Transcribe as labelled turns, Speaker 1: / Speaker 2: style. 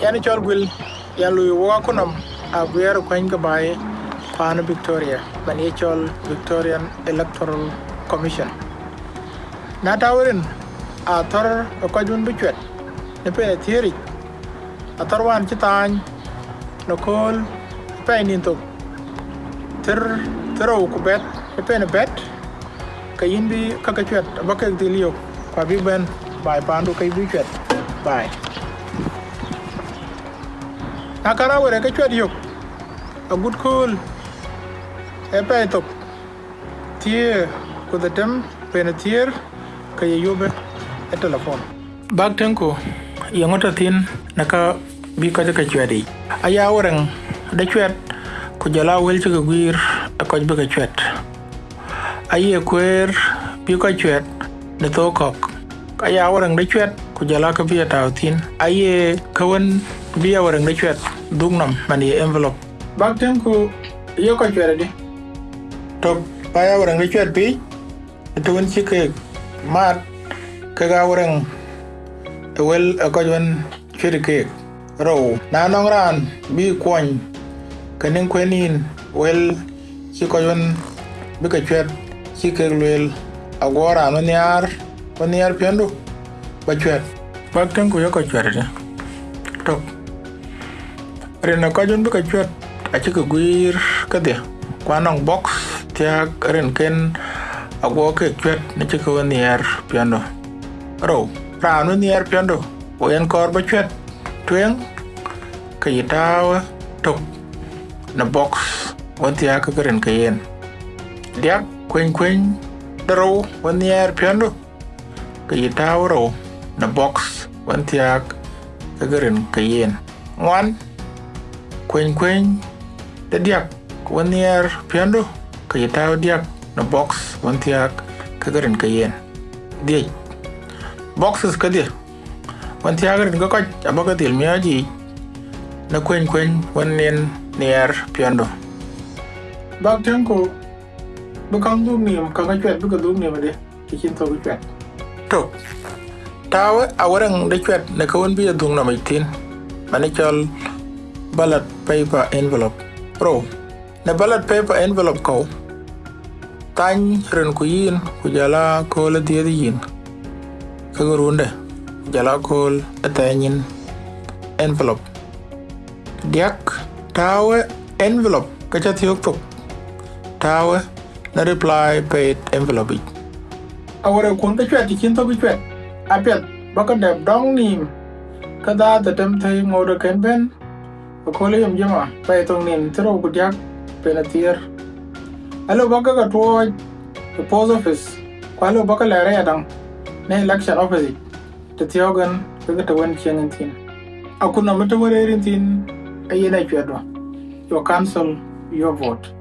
Speaker 1: yani chol gwil yan lui wa kunam a gwer kwen ka bai kwana Victoria. Man ye chol Victorian Electoral Commission. Na tawrin a tor ko jun bi chwet ne pe thieri a tor wan chi tany no kol pe nin to ter tero ku bet pe ne bet ka yin bi ka ka chwet ba ka dilio kwa bi ben bai pandu kai bi chwet bai na kara wore ka chwet yok a good cool. E pe to tie ku the tem pe ne tier ka ye yobe e telefon bag tenko yongota tin naka bi ka ka chwet aya woreng da chwet ku jala wel ci gwir a koj bi ka chwet aye kwer bi ka chwet ne to kok. Chwet ku tin aye kawan bi ya woreng dugnam man ye envelope. Bag tem ku yo ka chwet di to pa ya woreng da chwet bi to won ci ke mat ka ga woreng e wel a koj wan chwet ke row na nong ran bi kwany kanin kwenin wel ci ko yon bi ka chwet ci ke lwel agora no niar ko niar pendo ba chwet bak ten ko to rena ko jon bi ka chwet a ci ka gwir ka de kwanong box tia ren ken. Agwo ke ne ci ka niar pendo ro ra no niar pendo o en kor ba chwet twen ka yitawa tok na box wanti ya ka garin ka yen. Diak kwen kwen daro wani ya piando ka yitawa ro na box wanti ya ka garin ka yen. Ngwan kwen kwen da diak wani ya piando ka yitawa diak na box wanti ya ka garin ka yen diak boxes ka dia wanti ya garin ka koj abaka til miyaji na kwen kwen wani near piando bak tenko bukang dum ni ka ka chwet buka dum ni made kikin to chwet to tawe awarang de chwet ne ka won bi dung na maitin mane chol ballot paper envelope. Pro. Ne ballot paper envelope ko tany ren ku yin ku jala ko la die yin ka gurunde jala ko atanyin envelope. Diak tawe envelope. Ka cha thiok tok tawe na reply paid envelope. Ich awore kun ka chwet kin to bi chwet apet baka deb dong nim kada ta tem thai ngode ken petroleum jema. Pai tong nim tro kudyak penatier. Alo baka ka to the post office. Kwalo baka la re adang election office te tiogan kaga ta wan chenin tin. Akuna mata warerin tin. Ayyana kiyadwa your council your vote.